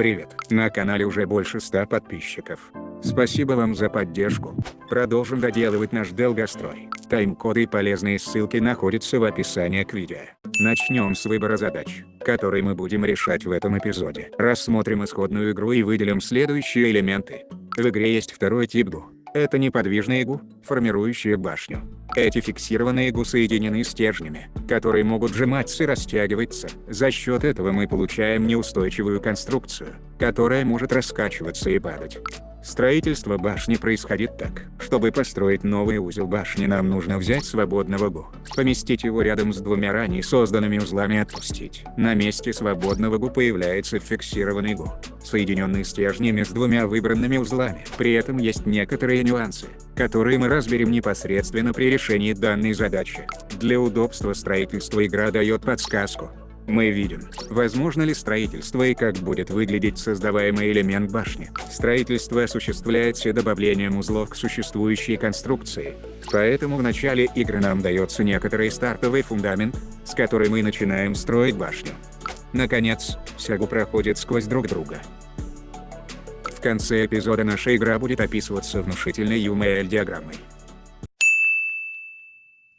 Привет, на канале уже больше 100 подписчиков. Спасибо вам за поддержку. Продолжим доделывать наш долгострой. Тайм-коды и полезные ссылки находятся в описании к видео. Начнем с выбора задач, которые мы будем решать в этом эпизоде. Рассмотрим исходную игру и выделим следующие элементы. В игре есть второй тип ГУ. Это неподвижные ГУ, формирующие башню. Эти фиксированные ГУ соединены стержнями, которые могут сжиматься и растягиваться. За счет этого мы получаем неустойчивую конструкцию, которая может раскачиваться и падать. Строительство башни происходит так. Чтобы построить новый узел башни нам нужно взять свободного ГУ, поместить его рядом с двумя ранее созданными узлами и отпустить. На месте свободного ГУ появляется фиксированный ГУ, соединенный стержнями с двумя выбранными узлами. При этом есть некоторые нюансы, которые мы разберем непосредственно при решении данной задачи. Для удобства строительства игра дает подсказку, мы видим, возможно ли строительство и как будет выглядеть создаваемый элемент башни. Строительство осуществляется добавлением узлов к существующей конструкции. Поэтому в начале игры нам дается некоторый стартовый фундамент, с которой мы начинаем строить башню. Наконец, сягу проходит сквозь друг друга. В конце эпизода наша игра будет описываться внушительной UML-диаграммой.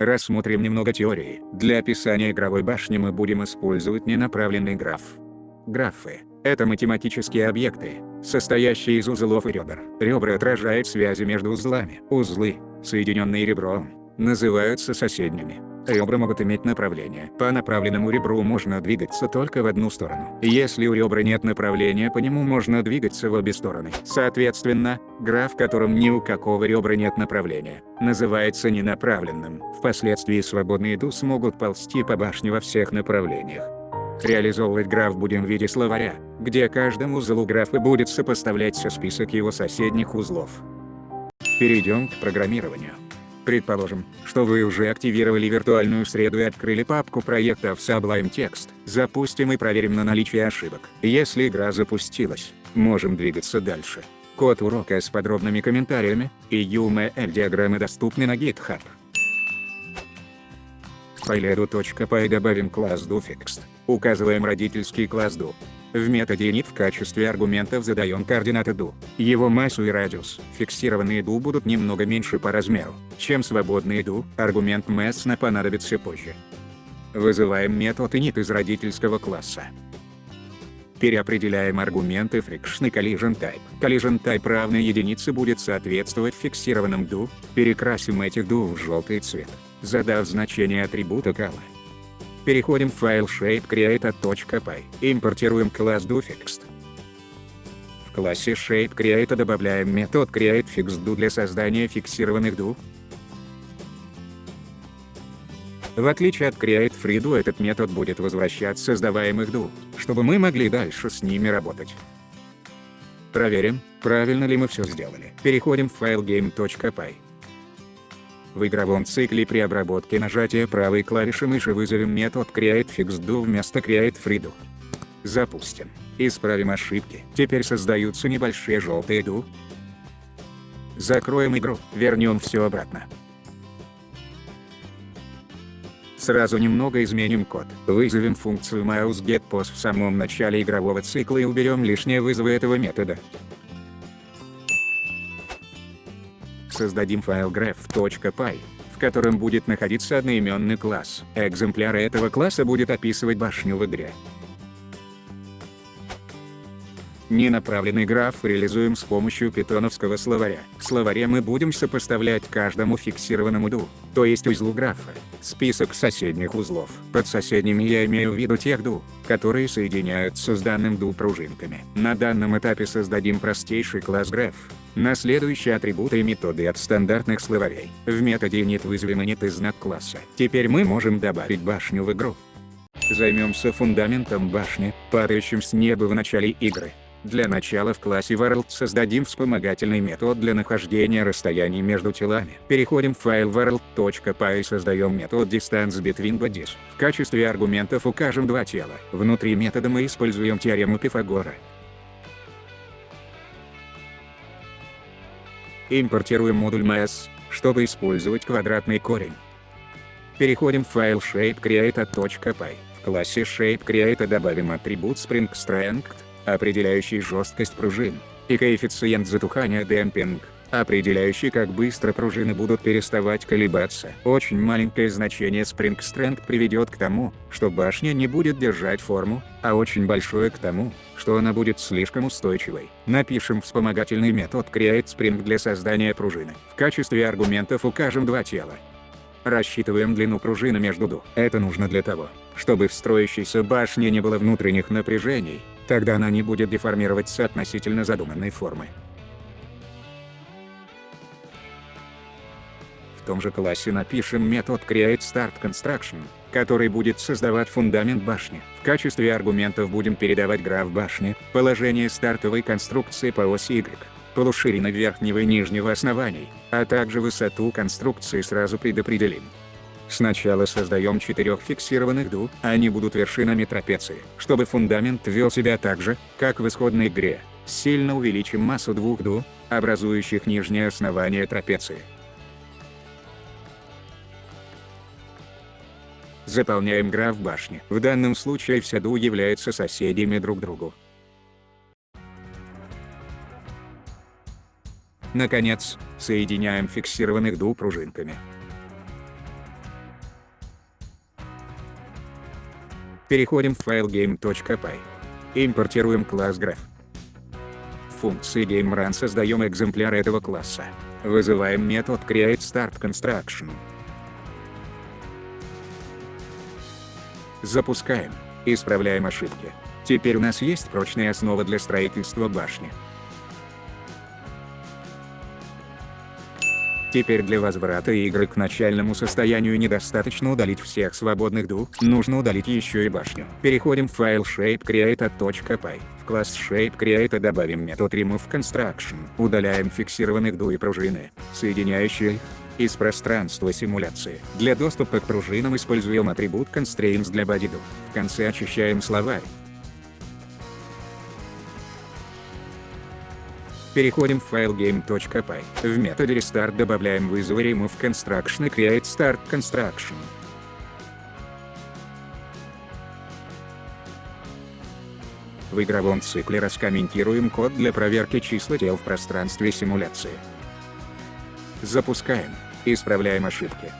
Рассмотрим немного теории. Для описания игровой башни мы будем использовать ненаправленный граф. Графы — это математические объекты, состоящие из узлов и ребер. Ребра отражают связи между узлами. Узлы, соединенные ребром, называются соседними. Ребра могут иметь направление. По направленному ребру можно двигаться только в одну сторону. Если у ребра нет направления по нему можно двигаться в обе стороны. Соответственно, граф в котором ни у какого ребра нет направления, называется ненаправленным. Впоследствии свободные ду смогут ползти по башне во всех направлениях. Реализовывать граф будем в виде словаря, где каждому узлу графа будет сопоставляться список его соседних узлов. Перейдем к программированию. Предположим, что вы уже активировали виртуальную среду и открыли папку проектов Sublime Text. Запустим и проверим на наличие ошибок. Если игра запустилась, можем двигаться дальше. Код урока с подробными комментариями и UML-диаграммы доступны на GitHub. В файле edu.py добавим класс doFixed. Указываем родительский класс do. В методе init в качестве аргументов задаем координаты do. Его массу и радиус. Фиксированные do будут немного меньше по размеру, чем свободные do. Аргумент mass на понадобится позже. Вызываем метод init из родительского класса. Переопределяем аргументы friction и collision type. Collision type равной единице будет соответствовать фиксированным do. Перекрасим этих do в желтый цвет, задав значение атрибута color. Переходим в файл shapecreator.py. Импортируем класс doFixed. В классе shapecreator добавляем метод createFixedDo для создания фиксированных do. В отличие от createFreeDo этот метод будет возвращать создаваемых do, чтобы мы могли дальше с ними работать. Проверим, правильно ли мы все сделали. Переходим в файл game.py. В игровом цикле при обработке нажатия правой клавиши мыши вызовем метод createFixedDo вместо createFreeDo. Запустим. Исправим ошибки. Теперь создаются небольшие желтые do. Закроем игру, вернем все обратно. Сразу немного изменим код. Вызовем функцию mouseGetPos в самом начале игрового цикла и уберем лишние вызовы этого метода. Создадим файл graph.py, в котором будет находиться одноименный класс. Экземпляр этого класса будет описывать башню в игре. Ненаправленный граф реализуем с помощью питоновского словаря. В словаре мы будем сопоставлять каждому фиксированному ду, то есть узлу графа, список соседних узлов. Под соседними я имею в виду тех ду, которые соединяются с данным ду пружинками. На данном этапе создадим простейший класс graph, на следующие атрибуты и методы от стандартных словарей. В методе init вызовем init из знак класса. Теперь мы можем добавить башню в игру. Займемся фундаментом башни, падающим с неба в начале игры. Для начала в классе World создадим вспомогательный метод для нахождения расстояний между телами. Переходим в файл world.py и создаем метод distance between bodies. В качестве аргументов укажем два тела. Внутри метода мы используем теорему Пифагора. Импортируем модуль mass, чтобы использовать квадратный корень. Переходим в файл shapecreator.py. В классе shapecreator добавим атрибут spring strength, определяющий жесткость пружин, и коэффициент затухания демпинг, определяющий как быстро пружины будут переставать колебаться. Очень маленькое значение Strength приведет к тому, что башня не будет держать форму, а очень большое к тому, что она будет слишком устойчивой. Напишем вспомогательный метод Create Spring для создания пружины. В качестве аргументов укажем два тела. Рассчитываем длину пружины между ду. Это нужно для того, чтобы в строящейся башне не было внутренних напряжений, тогда она не будет деформироваться относительно задуманной формы. В том же классе напишем метод Create Start Construction, который будет создавать фундамент башни. В качестве аргументов будем передавать граф башни, положение стартовой конструкции по оси Y, полуширины верхнего и нижнего оснований, а также высоту конструкции сразу предопределим. Сначала создаем четырех фиксированных ду, они будут вершинами трапеции. Чтобы фундамент вел себя так же, как в исходной игре, сильно увеличим массу двух ду, образующих нижнее основание трапеции. Заполняем граф башни. В данном случае все ду являются соседями друг другу. Наконец, соединяем фиксированных ду пружинками. Переходим в файл game.py. Импортируем класс graph. В функции GameRun создаем экземпляр этого класса. Вызываем метод createStartConstruction. Запускаем. Исправляем ошибки. Теперь у нас есть прочная основа для строительства башни. Теперь для возврата игры к начальному состоянию недостаточно удалить всех свободных ду, нужно удалить еще и башню. Переходим в файл shapecreator.py. В класс shapecreator добавим метод removeConstruction. Удаляем фиксированных ду и пружины, соединяющие их, из пространства симуляции. Для доступа к пружинам используем атрибут constraints для bodydo. В конце очищаем словарь. Переходим в файл game.py. В методе restart добавляем вызовы remove construction и create start construction. В игровом цикле раскомментируем код для проверки числа тел в пространстве симуляции. Запускаем. Исправляем ошибки.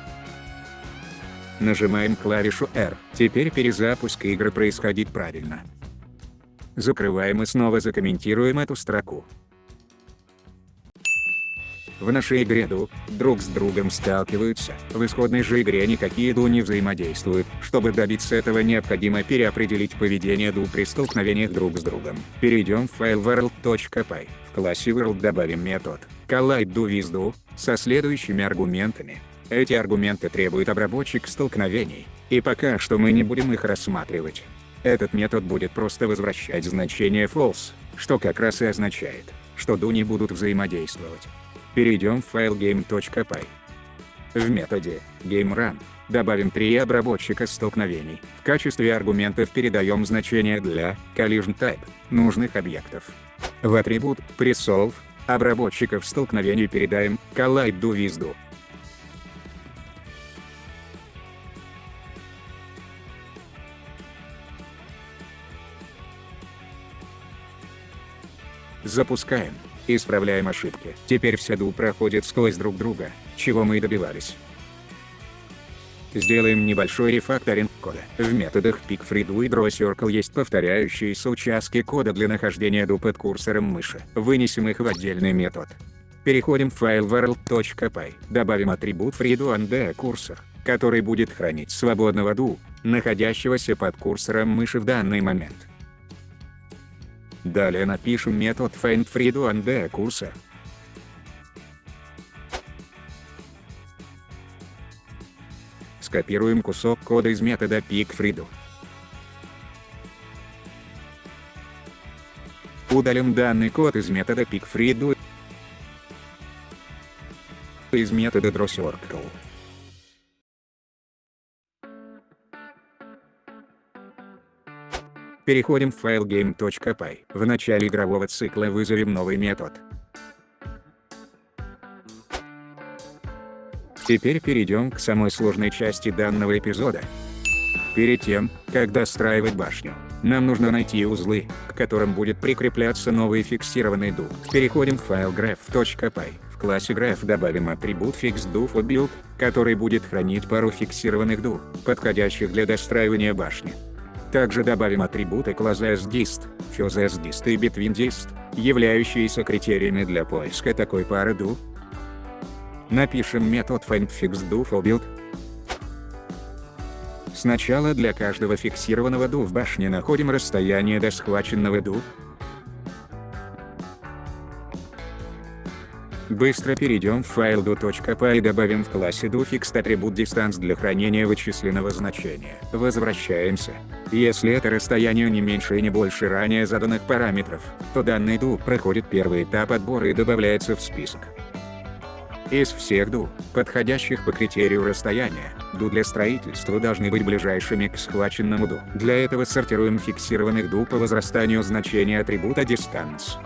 Нажимаем клавишу R. Теперь перезапуск игры происходит правильно. Закрываем и снова закомментируем эту строку. В нашей игре ду друг с другом сталкиваются, в исходной же игре никакие ду не взаимодействуют. Чтобы добиться этого необходимо переопределить поведение ду при столкновениях друг с другом. Перейдем в файл world.py. В классе world добавим метод collide со следующими аргументами. Эти аргументы требуют обработчик столкновений, и пока что мы не будем их рассматривать. Этот метод будет просто возвращать значение false, что как раз и означает, что ду не будут взаимодействовать. Перейдем в файл game.py. В методе GameRun добавим три обработчика столкновений. В качестве аргументов передаем значения для collision type нужных объектов. В атрибут presolve обработчиков столкновений передаем with do. Запускаем. Исправляем ошибки. Теперь все ду проходят сквозь друг друга, чего мы и добивались. Сделаем небольшой рефакторинг кода. В методах PickFreeDo и DrawCircle есть повторяющиеся участки кода для нахождения ду под курсором мыши. Вынесем их в отдельный метод. Переходим в файл world.py. Добавим атрибут FreeDo курсор, который будет хранить свободного ду, находящегося под курсором мыши в данный момент. Далее напишем метод findFreeDo курсор. Скопируем кусок кода из метода pickFreeDo. Удалим данный код из метода pickFreeDo из метода drawCircle. Переходим в файл game.py. В начале игрового цикла вызовем новый метод. Теперь перейдем к самой сложной части данного эпизода. Перед тем, как достраивать башню, Нам нужно найти узлы, к которым будет прикрепляться новый фиксированный ду. Переходим в файл graph.py. В классе graph добавим атрибут fixDoForBuild, который будет хранить пару фиксированных ду, подходящих для достраивания башни. Также добавим атрибуты класса SDist, FuseSDist и BetweenDist, являющиеся критериями для поиска такой пары ду. Напишем метод findFixDoForBuild, Сначала для каждого фиксированного ду в башне находим расстояние до схваченного ду. Быстро перейдем в файл do.py и добавим в классе doFixed атрибут distance для хранения вычисленного значения. Возвращаемся. Если это расстояние не меньше и не больше ранее заданных параметров, то данный ду проходит первый этап отбора и добавляется в список. Из всех ду, подходящих по критерию расстояния, ду для строительства должны быть ближайшими к схваченному ду. Для этого сортируем фиксированных ду по возрастанию значения атрибута distance.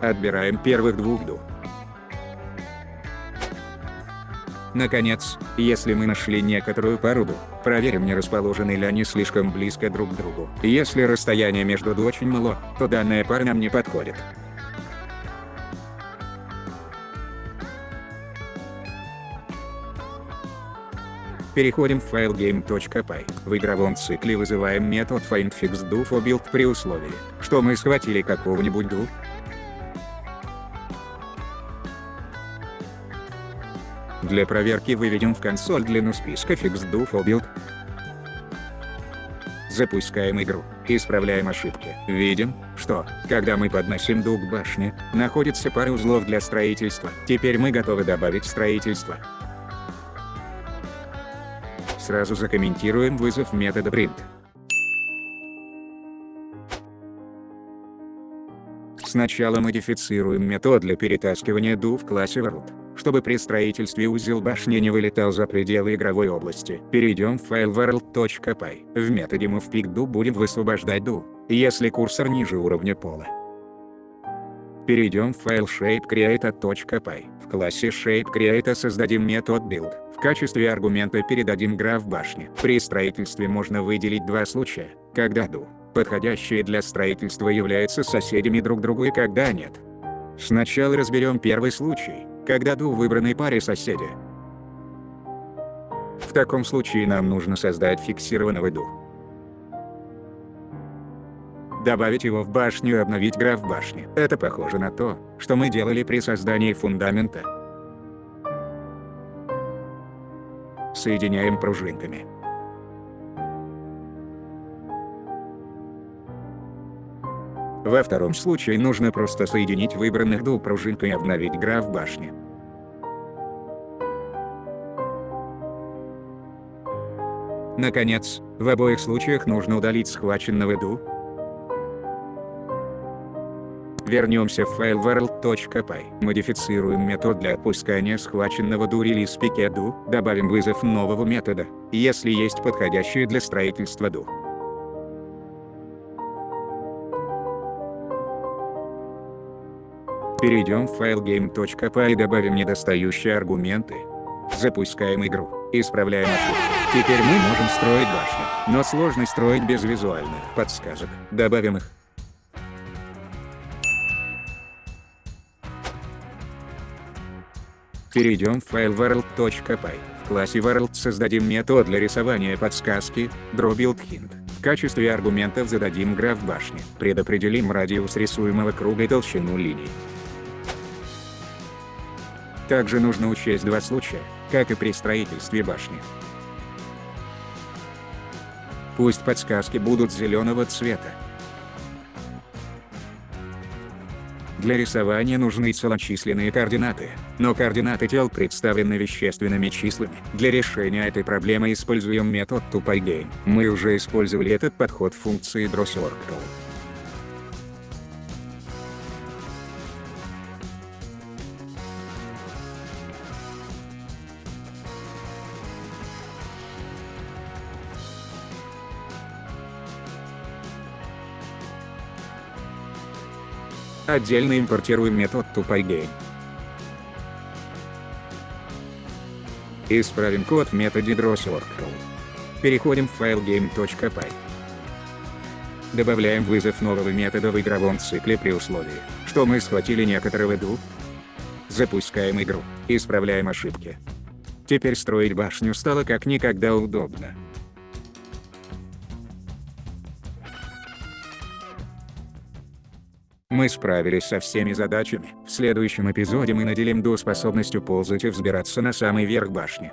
Отбираем первых двух ду. Наконец, если мы нашли некоторую пару ду, проверим не расположены ли они слишком близко друг к другу. Если расстояние между ду очень мало, то данная пара нам не подходит. Переходим в файл game.py. В игровом цикле вызываем метод findFixDoForBuild при условии, что мы схватили какого-нибудь do. Для проверки выведем в консоль длину списка FixDoForBuild. Запускаем игру. Исправляем ошибки. Видим, что, когда мы подносим дуг к башне, находится пара узлов для строительства. Теперь мы готовы добавить строительство. Сразу закомментируем вызов метода print. Сначала модифицируем метод для перетаскивания do в классе world, чтобы при строительстве узел башни не вылетал за пределы игровой области. Перейдем в файл world.py. В методе movePickDo будем высвобождать do, если курсор ниже уровня пола. Перейдем в файл shapecreator.py. В классе shapecreator создадим метод build. В качестве аргумента передадим граф башни. При строительстве можно выделить два случая, когда ду, подходящие для строительства являются соседями друг другу и когда нет. Сначала разберем первый случай, когда ду выбранной паре соседи. В таком случае нам нужно создать фиксированного ду добавить его в башню и обновить граф башни. Это похоже на то, что мы делали при создании фундамента. Соединяем пружинками. Во втором случае нужно просто соединить выбранных двух пружинкой и обновить граф башни. Наконец, в обоих случаях нужно удалить схваченного ду, Вернемся в файл world.py. Модифицируем метод для отпускания схваченного release picket do, добавим вызов нового метода, если есть подходящие для строительства do. Перейдем в файл game.py и добавим недостающие аргументы. Запускаем игру, исправляем ошибки. Теперь мы можем строить башню, но сложно строить без визуальных подсказок. Добавим их. Перейдем в файл world.py. В классе world создадим метод для рисования подсказки, drawBuildHint. В качестве аргументов зададим граф башни. Предопределим радиус рисуемого круга и толщину линий. Также нужно учесть два случая, как и при строительстве башни. Пусть подсказки будут зеленого цвета, Для рисования нужны целочисленные координаты, но координаты тел представлены вещественными числами. Для решения этой проблемы используем метод TupyGame. Мы уже использовали этот подход в функции DrawCircle. Отдельно импортируем метод TupyGame. Исправим код в методе drawCircle. Переходим в файл game.py. Добавляем вызов нового метода в игровом цикле при условии, что мы схватили некоторого ду. Запускаем игру, исправляем ошибки. Теперь строить башню стало как никогда удобно. Мы справились со всеми задачами. В следующем эпизоде мы наделим Ду способностью ползать и взбираться на самый верх башни.